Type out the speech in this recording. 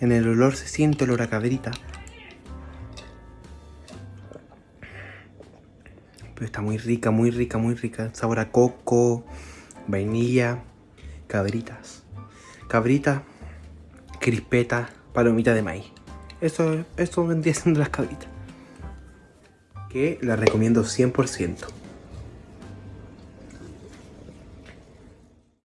En el olor se siente olor a cabrita. Pero está muy rica, muy rica, muy rica. Sabor a coco, vainilla, cabritas. Cabrita, crispeta, palomita de maíz. Eso, eso vendría siendo las cabritas. Que la recomiendo 100%.